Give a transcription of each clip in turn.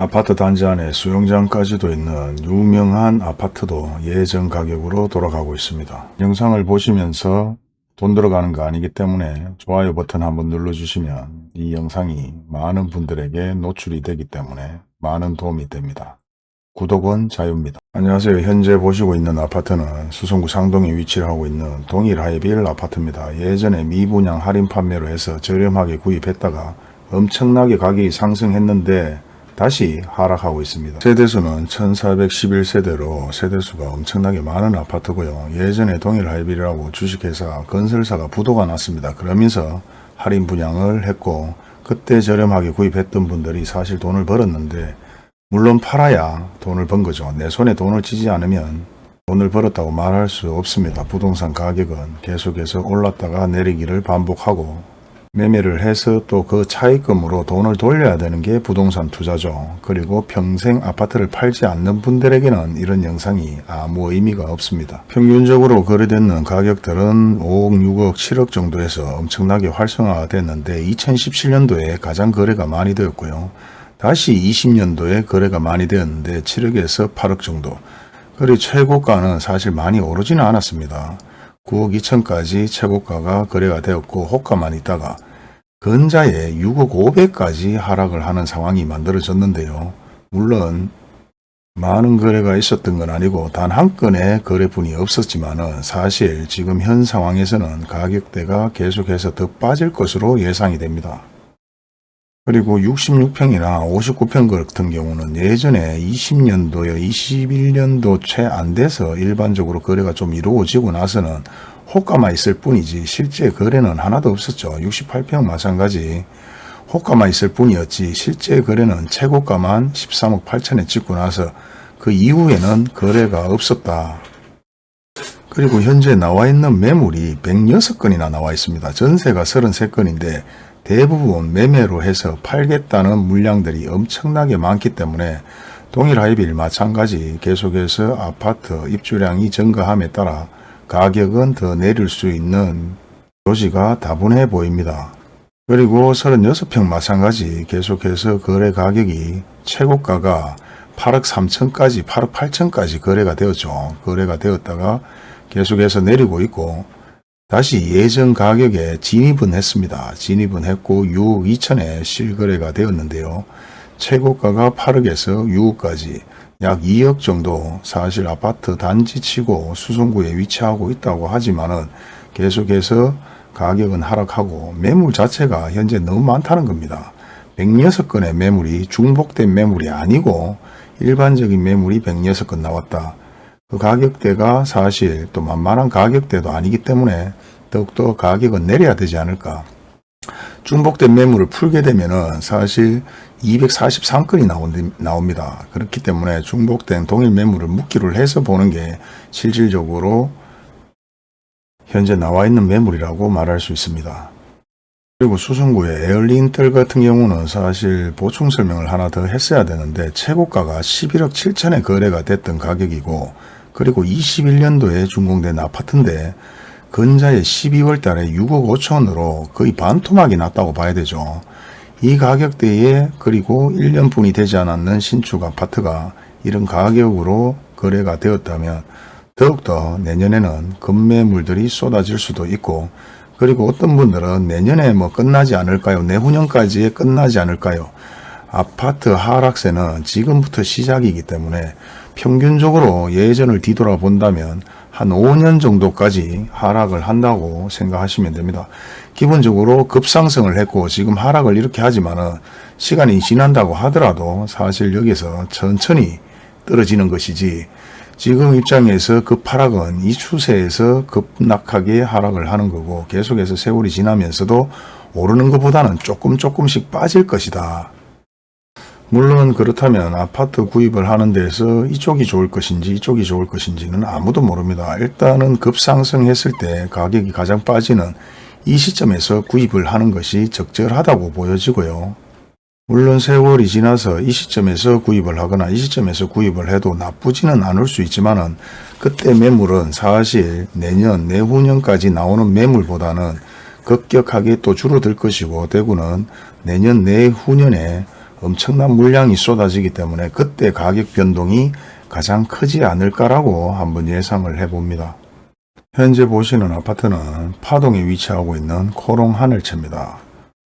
아파트 단지 안에 수영장까지도 있는 유명한 아파트도 예전 가격으로 돌아가고 있습니다. 영상을 보시면서 돈 들어가는 거 아니기 때문에 좋아요 버튼 한번 눌러주시면 이 영상이 많은 분들에게 노출이 되기 때문에 많은 도움이 됩니다. 구독은 자유입니다. 안녕하세요. 현재 보시고 있는 아파트는 수성구 상동에 위치를 하고 있는 동일 하이빌 아파트입니다. 예전에 미분양 할인 판매로 해서 저렴하게 구입했다가 엄청나게 가격이 상승했는데 다시 하락하고 있습니다. 세대수는 1411세대로 세대수가 엄청나게 많은 아파트고요. 예전에 동일 하이빌이라고 주식회사 건설사가 부도가 났습니다. 그러면서 할인 분양을 했고 그때 저렴하게 구입했던 분들이 사실 돈을 벌었는데 물론 팔아야 돈을 번 거죠. 내 손에 돈을 쥐지 않으면 돈을 벌었다고 말할 수 없습니다. 부동산 가격은 계속해서 올랐다가 내리기를 반복하고 매매를 해서 또 그 차익금으로 돈을 돌려야 되는 게 부동산 투자죠. 그리고 평생 아파트를 팔지 않는 분들에게는 이런 영상이 아무 의미가 없습니다. 평균적으로 거래되는 가격들은 5억, 6억, 7억 정도에서 엄청나게 활성화됐는데 2017년도에 가장 거래가 많이 되었고요. 다시 20년도에 거래가 많이 되었는데 7억에서 8억 정도. 그리고 최고가는 사실 많이 오르지는 않았습니다. 9억 2천까지 최고가가 거래가 되었고 호가만 있다가 근자에 6억 5백까지 하락을 하는 상황이 만들어졌는데요. 물론 많은 거래가 있었던 건 아니고 단 한 건의 거래분이 없었지만 사실 지금 현 상황에서는 가격대가 계속해서 더 빠질 것으로 예상이 됩니다. 그리고 66평이나 59평 같은 경우는 예전에 20년도에 21년도 채 안 돼서 일반적으로 거래가 좀 이루어지고 나서는 호가만 있을 뿐이지 실제 거래는 하나도 없었죠. 68평 마찬가지 호가만 있을 뿐이었지 실제 거래는 최고가만 13억 8천에 찍고 나서 그 이후에는 거래가 없었다. 그리고 현재 나와 있는 매물이 106건이나 나와 있습니다. 전세가 33건인데 대부분 매매로 해서 팔겠다는 물량들이 엄청나게 많기 때문에 동일 하이빌 마찬가지 계속해서 아파트 입주량이 증가함에 따라 가격은 더 내릴 수 있는 조지가 다분해 보입니다. 그리고 36평 마찬가지 계속해서 거래 가격이 최고가가 8억 3천까지 8억 8천까지 거래가 되었죠. 거래가 되었다가 계속해서 내리고 있고 다시 예전 가격에 진입은 했습니다. 진입은 했고 6억 2천에 실거래가 되었는데요. 최고가가 8억에서 6억까지 약 2억 정도 사실 아파트 단지치고 수성구에 위치하고 있다고 하지만 은 계속해서 가격은 하락하고 매물 자체가 현재 너무 많다는 겁니다. 106건의 매물이 중복된 매물이 아니고 일반적인 매물이 106건 나왔다. 그 가격대가 사실 또 만만한 가격대도 아니기 때문에 더욱더 가격은 내려야 되지 않을까. 중복된 매물을 풀게 되면은 사실 243건이 나옵니다. 그렇기 때문에 중복된 동일 매물을 묶기를 해서 보는 게 실질적으로 현재 나와 있는 매물이라고 말할 수 있습니다. 그리고 수성구의 에어리인텔 같은 경우는 사실 보충 설명을 하나 더 했어야 되는데 최고가가 11억 7천에 거래가 됐던 가격이고 그리고 21년도에 준공된 아파트인데 근자에 12월 달에 6억 5천으로 거의 반토막이 났다고 봐야 되죠. 이 가격대에 그리고 1년뿐이 되지 않았는 신축 아파트가 이런 가격으로 거래가 되었다면 더욱더 내년에는 급매물들이 쏟아질 수도 있고 그리고 어떤 분들은 내년에 뭐 끝나지 않을까요? 내후년까지 끝나지 않을까요? 아파트 하락세는 지금부터 시작이기 때문에 평균적으로 예전을 뒤돌아본다면 한 5년 정도까지 하락을 한다고 생각하시면 됩니다. 기본적으로 급상승을 했고 지금 하락을 이렇게 하지만은 시간이 지난다고 하더라도 사실 여기서 천천히 떨어지는 것이지 지금 입장에서 급하락은 이 추세에서 급락하게 하락을 하는 거고 계속해서 세월이 지나면서도 오르는 것보다는 조금 조금씩 빠질 것이다. 물론 그렇다면 아파트 구입을 하는 데서 이쪽이 좋을 것인지 이쪽이 좋을 것인지는 아무도 모릅니다. 일단은 급상승했을 때 가격이 가장 빠지는 이 시점에서 구입을 하는 것이 적절하다고 보여지고요. 물론 세월이 지나서 이 시점에서 구입을 하거나 이 시점에서 구입을 해도 나쁘지는 않을 수 있지만 그때 매물은 사실 내년 내후년까지 나오는 매물보다는 급격하게 또 줄어들 것이고 대구는 내년 내후년에 엄청난 물량이 쏟아지기 때문에 그때 가격 변동이 가장 크지 않을까라고 한번 예상을 해봅니다. 현재 보시는 아파트는 파동에 위치하고 있는 코롱 하늘채입니다.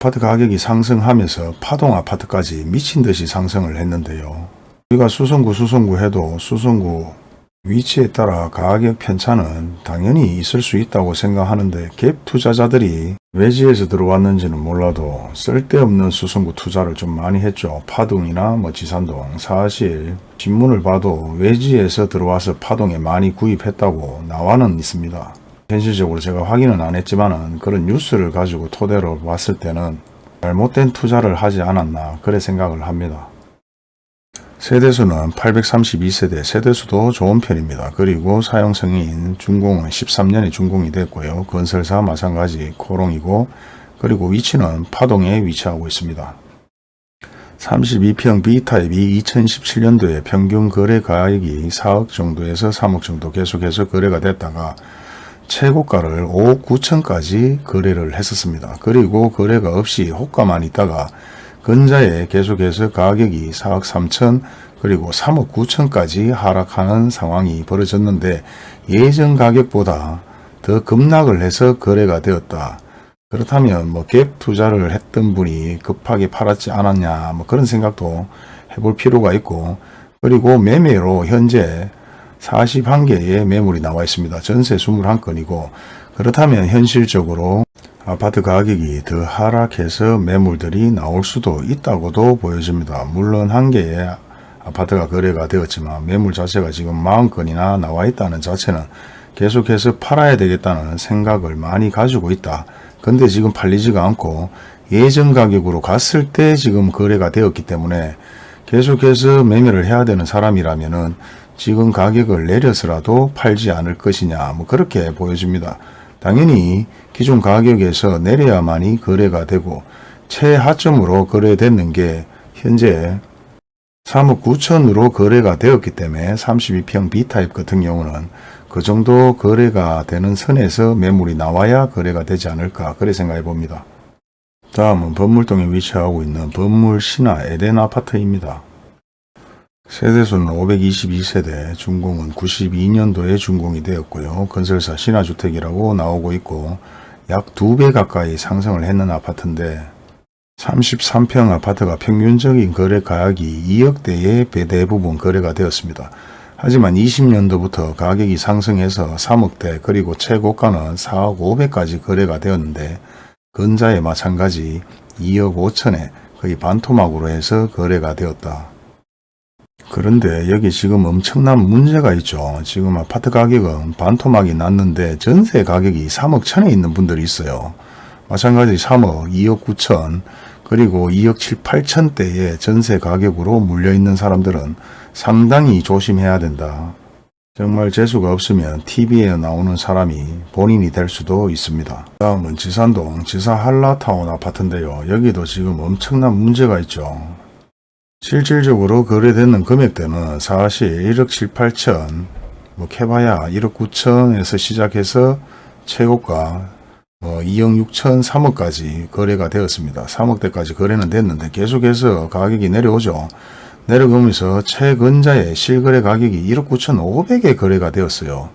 아파트 가격이 상승하면서 파동 아파트까지 미친 듯이 상승을 했는데요. 우리가 수성구 수성구 해도 수성구 위치에 따라 가격 편차는 당연히 있을 수 있다고 생각하는데 갭 투자자들이 외지에서 들어왔는지는 몰라도 쓸데없는 수성구 투자를 좀 많이 했죠. 파동이나 뭐 지산동 사실 신문을 봐도 외지에서 들어와서 파동에 많이 구입했다고 나와는 있습니다. 현실적으로 제가 확인은 안 했지만은 그런 뉴스를 가지고 토대로 봤을 때는 잘못된 투자를 하지 않았나 그래 생각을 합니다. 세대수는 832세대, 세대수도 좋은 편입니다. 그리고 사용성인 준공은 13년이 준공이 됐고요. 건설사 마찬가지 코롱이고 그리고 위치는 파동에 위치하고 있습니다. 32평 B타입이 2017년도에 평균 거래 가액이 4억 정도에서 3억 정도 계속해서 거래가 됐다가 최고가를 5억 9천까지 거래를 했었습니다. 그리고 거래가 없이 호가만 있다가 근자에 계속해서 가격이 4억 3천 그리고 3억 9천까지 하락하는 상황이 벌어졌는데 예전 가격보다 더 급락을 해서 거래가 되었다. 그렇다면 뭐 갭 투자를 했던 분이 급하게 팔았지 않았냐 뭐 그런 생각도 해볼 필요가 있고 그리고 매매로 현재 41개의 매물이 나와 있습니다. 전세 21건이고 그렇다면 현실적으로 아파트 가격이 더 하락해서 매물들이 나올 수도 있다고도 보여집니다. 물론 한 개의 아파트가 거래가 되었지만 매물 자체가 지금 40건이나 나와 있다는 자체는 계속해서 팔아야 되겠다는 생각을 많이 가지고 있다. 근데 지금 팔리지가 않고 예전 가격으로 갔을 때 지금 거래가 되었기 때문에 계속해서 매매를 해야 되는 사람이라면 은 지금 가격을 내려서라도 팔지 않을 것이냐 뭐 그렇게 보여집니다. 당연히 기존 가격에서 내려야만이 거래가 되고 최하점으로 거래됐는 게 현재 3억 9천으로 거래가 되었기 때문에 32평 B타입 같은 경우는 그 정도 거래가 되는 선에서 매물이 나와야 거래가 되지 않을까 그래 생각해 봅니다. 다음은 범물동에 위치하고 있는 범물 신화 에덴 아파트입니다. 세대수는 522세대, 준공은 92년도에 준공이 되었고요. 건설사 신화주택이라고 나오고 있고 약 2배 가까이 상승을 했는 아파트인데 33평 아파트가 평균적인 거래 가격이 2억대에 대부분 거래가 되었습니다. 하지만 20년도부터 가격이 상승해서 3억대 그리고 최고가는 4억 5백까지 거래가 되었는데 근자에 마찬가지 2억 5천에 거의 반토막으로 해서 거래가 되었다. 그런데 여기 지금 엄청난 문제가 있죠. 지금 아파트 가격은 반토막이 났는데 전세 가격이 3억 천에 있는 분들이 있어요. 마찬가지 3억, 2억 9천, 그리고 2억 7, 8천대의 전세 가격으로 물려있는 사람들은 상당히 조심해야 된다. 정말 재수가 없으면 TV에 나오는 사람이 본인이 될 수도 있습니다. 다음은 지산동 지사 한라타운 아파트인데요. 여기도 지금 엄청난 문제가 있죠. 실질적으로 거래되는 금액대는 사실 1억 7, 8천, 뭐 캐봐야 1억 9천에서 시작해서 최고가 뭐 2억 6천, 3억까지 거래가 되었습니다. 3억대까지 거래는 됐는데 계속해서 가격이 내려오죠. 내려오면서 최근자의 실거래 가격이 1억 9천 5백에 거래가 되었어요.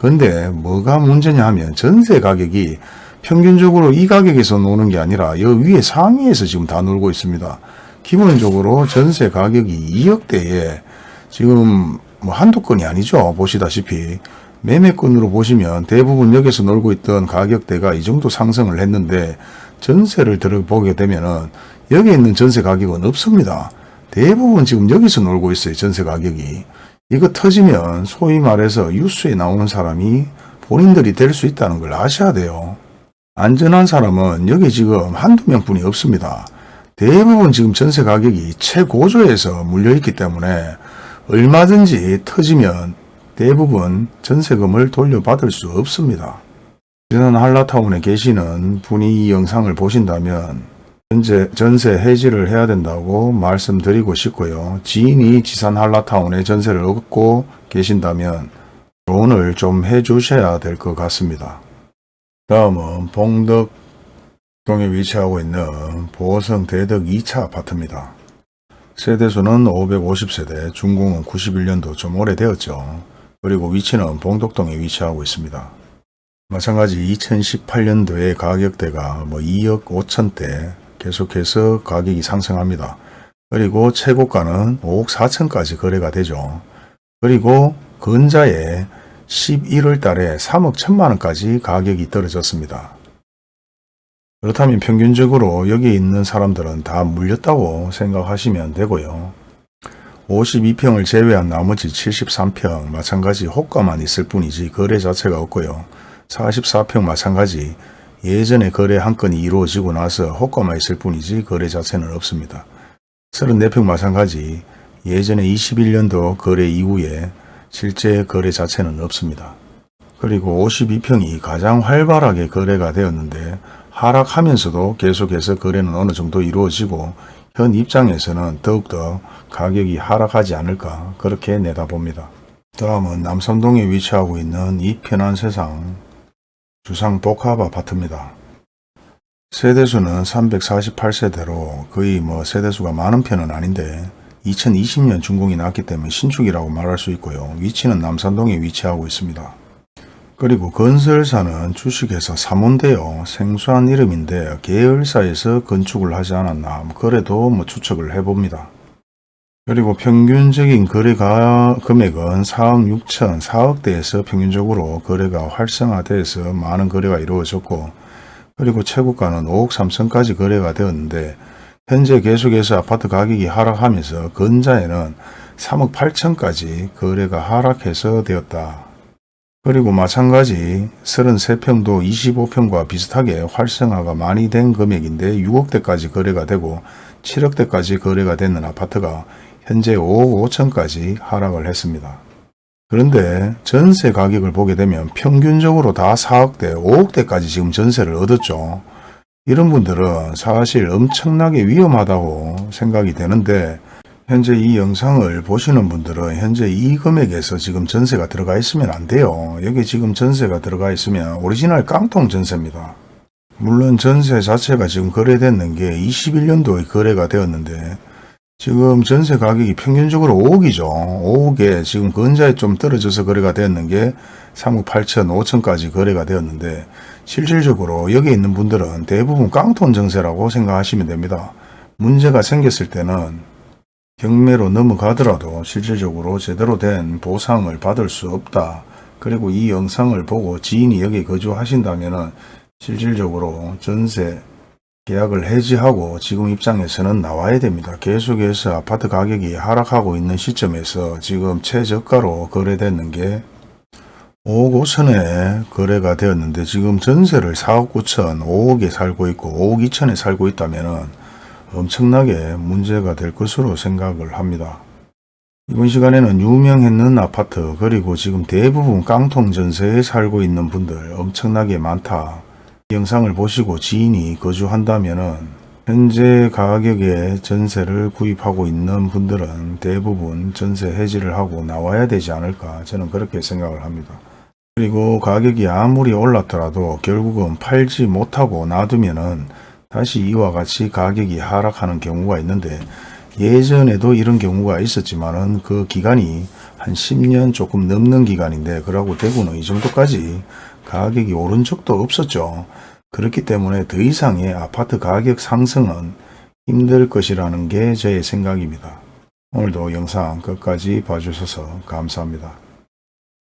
근데 뭐가 문제냐 하면 전세 가격이 평균적으로 이 가격에서 노는 게 아니라 여 위에 상위에서 지금 다 놀고 있습니다. 기본적으로 전세 가격이 2억대에 지금 뭐 한두 건이 아니죠. 보시다시피 매매권으로 보시면 대부분 여기서 놀고 있던 가격대가 이 정도 상승을 했는데 전세를 들어보게 되면은 여기 있는 전세 가격은 없습니다. 대부분 지금 여기서 놀고 있어요. 전세 가격이. 이거 터지면 소위 말해서 뉴스에 나오는 사람이 본인들이 될 수 있다는 걸 아셔야 돼요. 안전한 사람은 여기 지금 한두 명뿐이 없습니다. 대부분 지금 전세 가격이 최고조에서 물려있기 때문에 얼마든지 터지면 대부분 전세금을 돌려받을 수 없습니다. 지난 한라타운에 계시는 분이 이 영상을 보신다면 현재 전세 해지를 해야 된다고 말씀드리고 싶고요. 지인이 지산 한라타운에 전세를 얻고 계신다면 조언을 좀 해주셔야 될 것 같습니다. 다음은 봉덕 동에 위치하고 있는 보성 대덕 2차 아파트입니다. 세대수는 550세대, 준공은 91년도 좀 오래되었죠. 그리고 위치는 봉독동에 위치하고 있습니다. 마찬가지 2018년도에 가격대가 뭐 2억 5천대 계속해서 가격이 상승합니다. 그리고 최고가는 5억 4천까지 거래가 되죠. 그리고 근자에 11월 달에 3억 1천만 원까지 가격이 떨어졌습니다. 그렇다면 평균적으로 여기 있는 사람들은 다 물렸다고 생각하시면 되고요. 52평을 제외한 나머지 73평 마찬가지 호가만 있을 뿐이지 거래 자체가 없고요. 44평 마찬가지 예전에 거래 한 건이 이루어지고 나서 호가만 있을 뿐이지 거래 자체는 없습니다. 34평 마찬가지 예전에 21년도 거래 이후에 실제 거래 자체는 없습니다. 그리고 52평이 가장 활발하게 거래가 되었는데 하락하면서도 계속해서 거래는 어느 정도 이루어지고 현 입장에서는 더욱더 가격이 하락하지 않을까 그렇게 내다봅니다. 다음은 남산동에 위치하고 있는 이 편한 세상 주상 복합 아파트입니다. 세대수는 348세대로 거의 뭐 세대수가 많은 편은 아닌데 2020년 준공이 났기 때문에 신축이라고 말할 수 있고요. 위치는 남산동에 위치하고 있습니다. 그리고 건설사는 주식회사 사몬데요. 생소한 이름인데 계열사에서 건축을 하지 않았나 뭐 그래도 뭐 추측을 해봅니다. 그리고 평균적인 거래가 금액은 4억 6천 4억대에서 평균적으로 거래가 활성화돼서 많은 거래가 이루어졌고 그리고 최고가는 5억 3천까지 거래가 되었는데 현재 계속해서 아파트 가격이 하락하면서 근자에는 3억 8천까지 거래가 하락해서 되었다. 그리고 마찬가지 33평도 25평과 비슷하게 활성화가 많이 된 금액인데 6억대까지 거래가 되고 7억대까지 거래가 되는 아파트가 현재 5억 5천까지 하락을 했습니다. 그런데 전세 가격을 보게 되면 평균적으로 다 4억대, 5억대까지 지금 전세를 얻었죠. 이런 분들은 사실 엄청나게 위험하다고 생각이 되는데 현재 이 영상을 보시는 분들은 현재 이 금액에서 지금 전세가 들어가 있으면 안 돼요. 여기 지금 전세가 들어가 있으면 오리지널 깡통 전세입니다. 물론 전세 자체가 지금 거래됐는 게 21년도에 거래가 되었는데 지금 전세 가격이 평균적으로 5억이죠. 5억에 지금 근자에 좀 떨어져서 거래가 되었는 게 3억 8천, 5천까지 거래가 되었는데 실질적으로 여기 있는 분들은 대부분 깡통 전세라고 생각하시면 됩니다. 문제가 생겼을 때는 경매로 넘어가더라도 실질적으로 제대로 된 보상을 받을 수 없다. 그리고 이 영상을 보고 지인이 여기 거주하신다면 실질적으로 전세 계약을 해지하고 지금 입장에서는 나와야 됩니다. 계속해서 아파트 가격이 하락하고 있는 시점에서 지금 최저가로 거래되는 게 5억 5천에 거래가 되었는데 지금 전세를 4억 9천, 5억에 살고 있고 5억 2천에 살고 있다면 엄청나게 문제가 될 것으로 생각을 합니다. 이번 시간에는 유명했는 아파트 그리고 지금 대부분 깡통 전세에 살고 있는 분들 엄청나게 많다. 영상을 보시고 지인이 거주한다면 현재 가격에 전세를 구입하고 있는 분들은 대부분 전세 해지를 하고 나와야 되지 않을까 저는 그렇게 생각을 합니다. 그리고 가격이 아무리 올랐더라도 결국은 팔지 못하고 놔두면 은 다시 이와 같이 가격이 하락하는 경우가 있는데 예전에도 이런 경우가 있었지만은 그 기간이 한 10년 조금 넘는 기간인데 그러고 대구는 이 정도까지 가격이 오른 적도 없었죠. 그렇기 때문에 더 이상의 아파트 가격 상승은 힘들 것이라는 게 제 생각입니다. 오늘도 영상 끝까지 봐주셔서 감사합니다.